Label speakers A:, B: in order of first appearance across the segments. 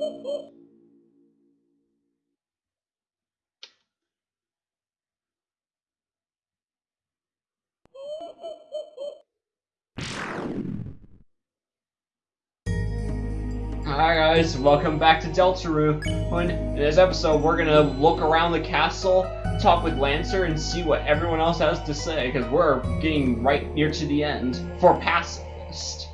A: Hi guys, welcome back to Deltarune. In this episode, we're gonna look around the castle, talk with Lancer, and see what everyone else has to say, because we're getting right near to the end for pacifist.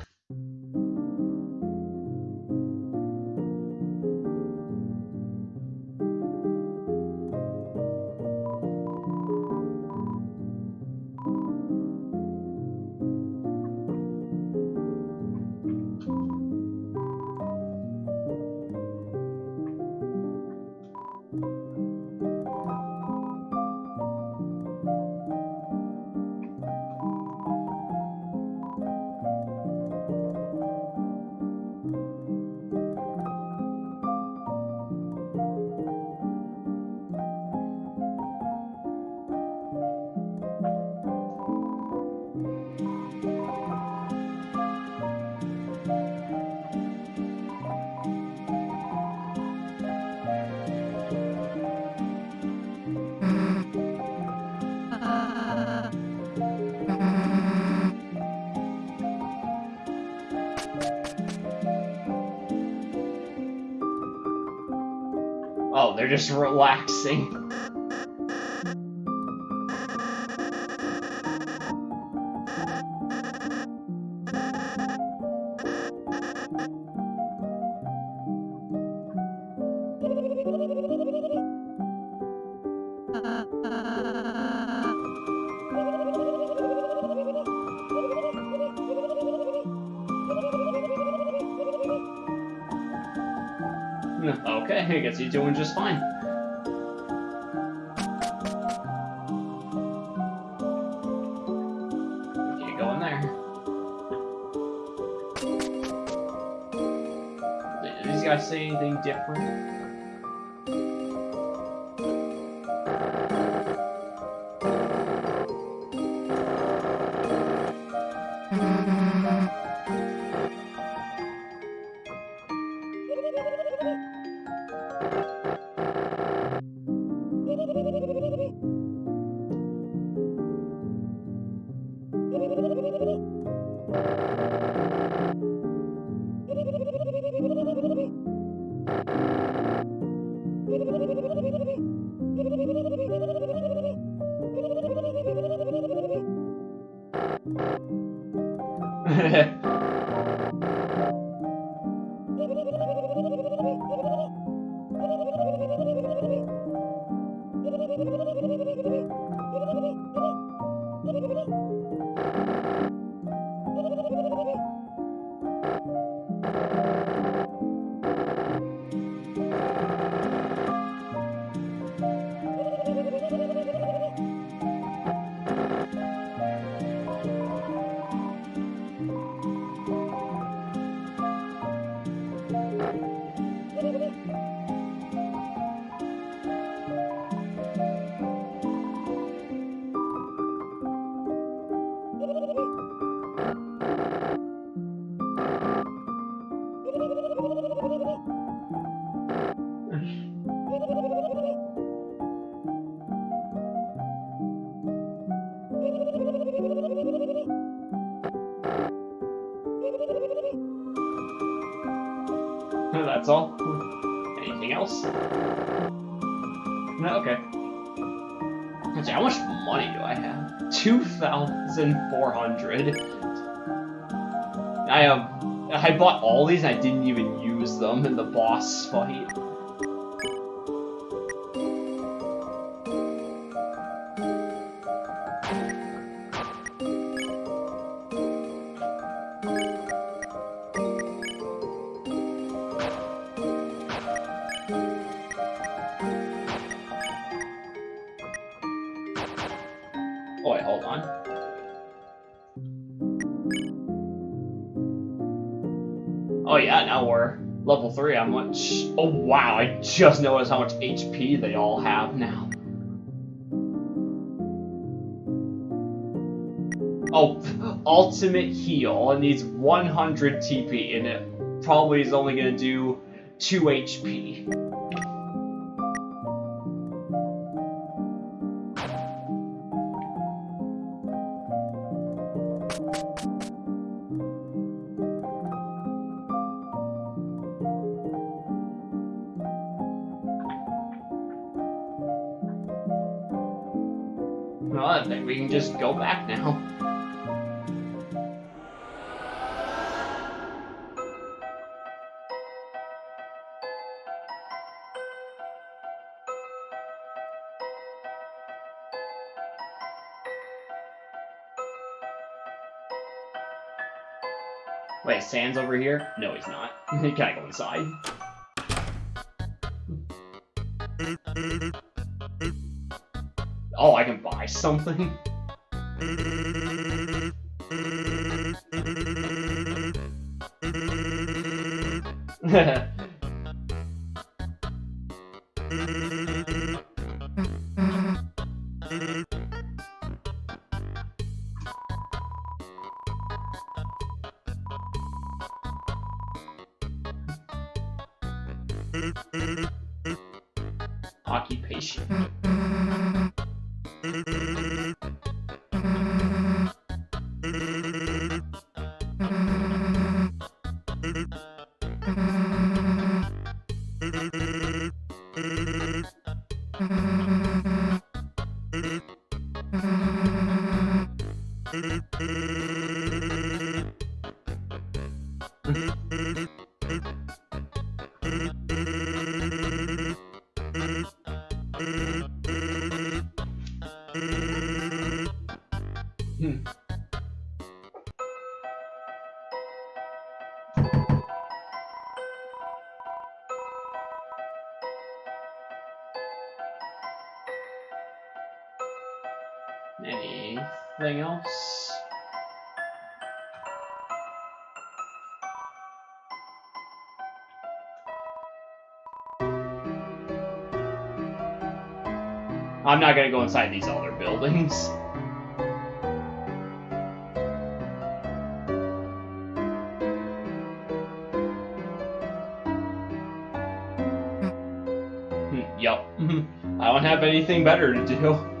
A: They're just relaxing. Okay, I guess he's doing just fine. Okay, go in there. Did these guys say anything different? That's all? Anything else? No, okay. How much money do I have? 2,400. I have... I bought all these and I didn't even use them in the boss fight. Oh yeah, now we're level 3. How much... Oh wow, I just noticed how much HP they all have now. Oh, ultimate heal. It needs 100 TP, and it probably is only going to do 2 HP. Well, I think we can just go back now. Wait, Sans over here? No, he's not. he can't go inside. Oh, I can buy something? I'm not gonna go inside these other buildings. Hmm, Yup. I don't have anything better to do.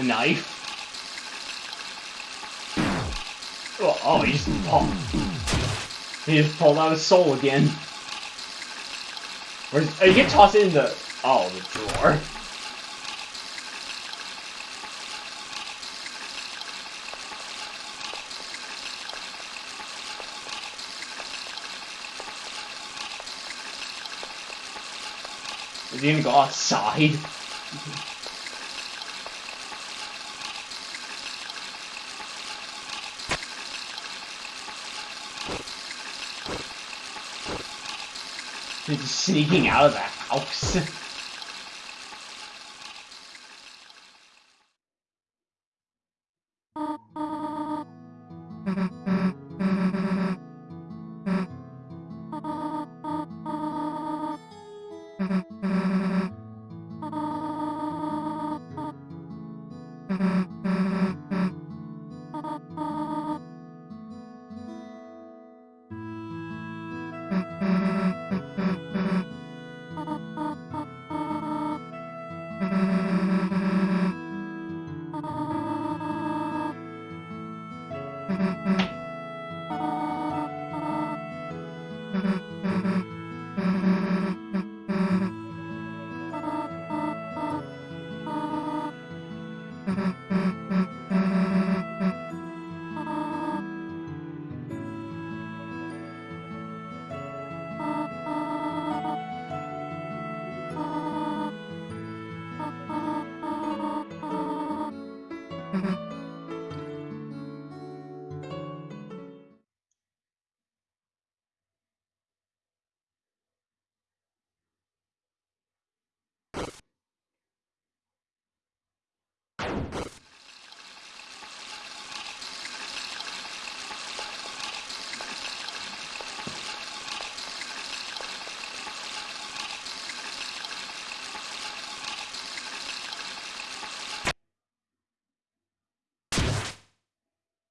A: A knife. Oh, oh he just pulled. He just pulled out his soul again. Where's, oh, you can toss it in the... Oh, the drawer. Is he gonna go outside? Sneaking out of the house.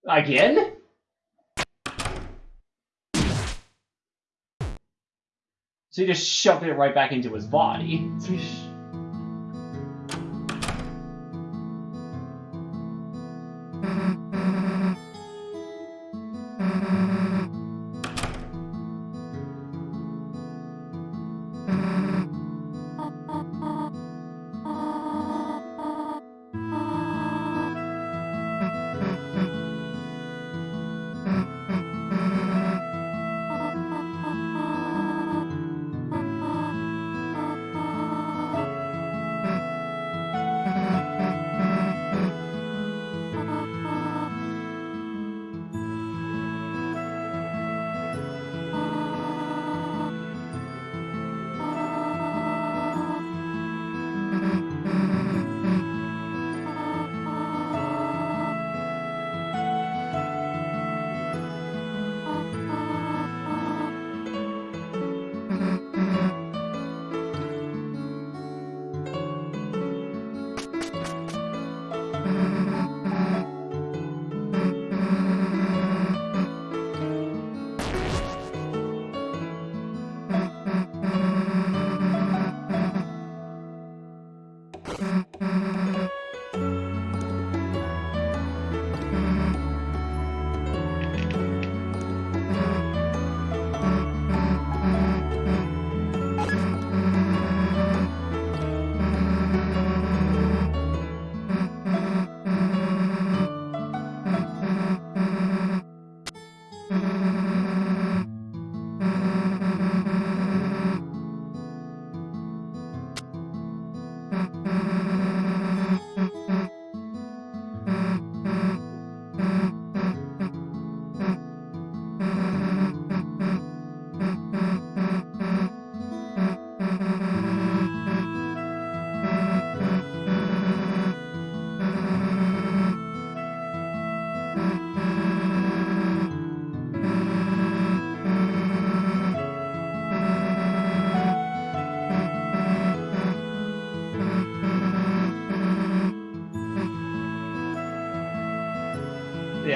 A: Again? So he just shoved it right back into his body.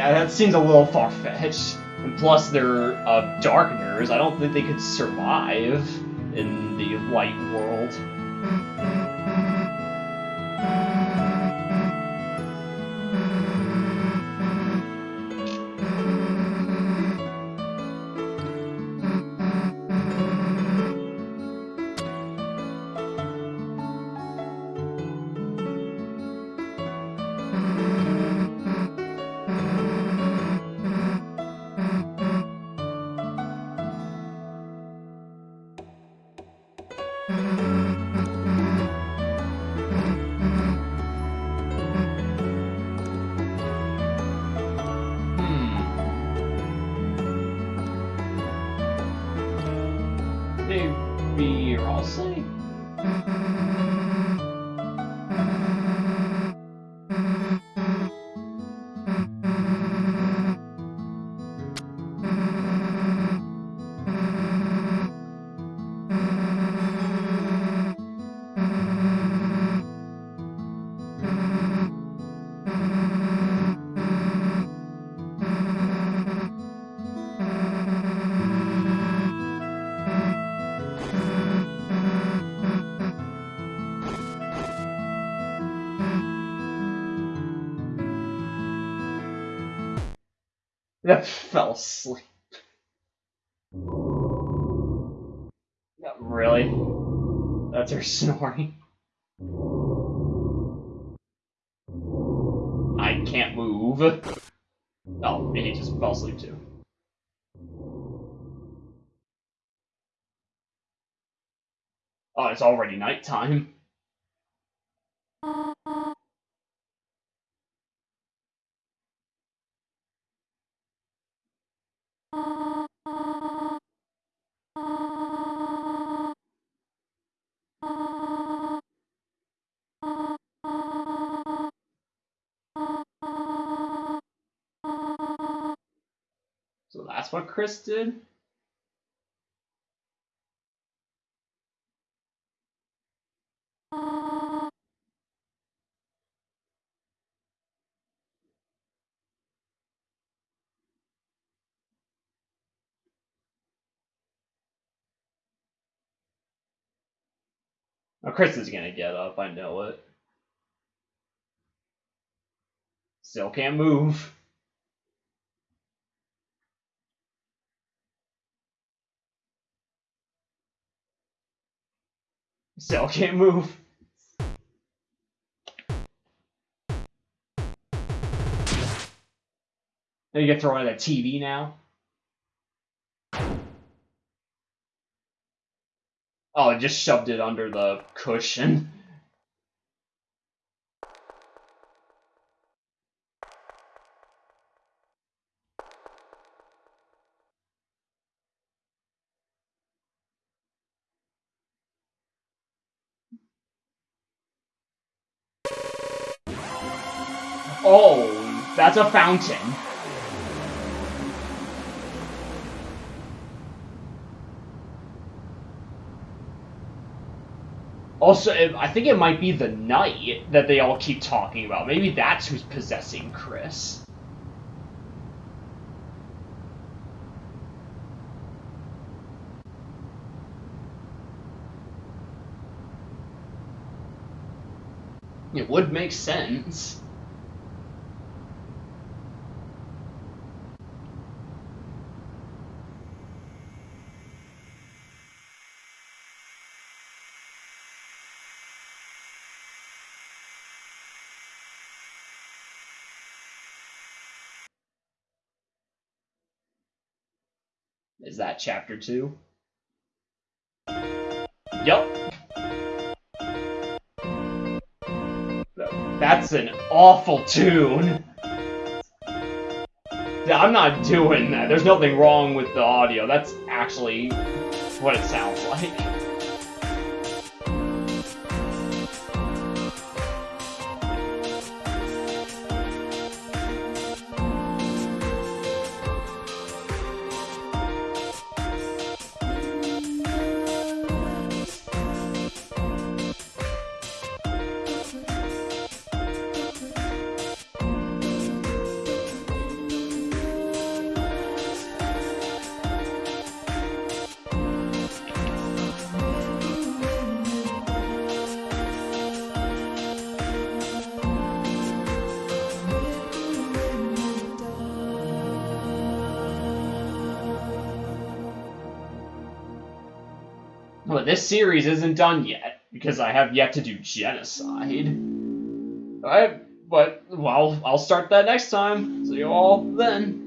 A: Yeah, that seems a little far-fetched. And plus, they're uh, darkeners. I don't think they could survive in the light world. That fell asleep. Yeah, really? That's her snoring. I can't move. Oh, and he just fell asleep too. Oh, it's already nighttime. What Kris did? Oh, Kris is gonna get up, I know it. Still can't move. Still can't move. Now you get thrown at a TV now. Oh, it just shoved it under the cushion. That's a fountain. Also, I think it might be the knight that they all keep talking about. Maybe that's who's possessing Kris. It would make sense. Is that chapter two? Yup. That's an awful tune. I'm not doing that. There's nothing wrong with the audio. That's actually what it sounds like. But this series isn't done yet, because I have yet to do Genocide. Alright, but, well, I'll start that next time. See you all then.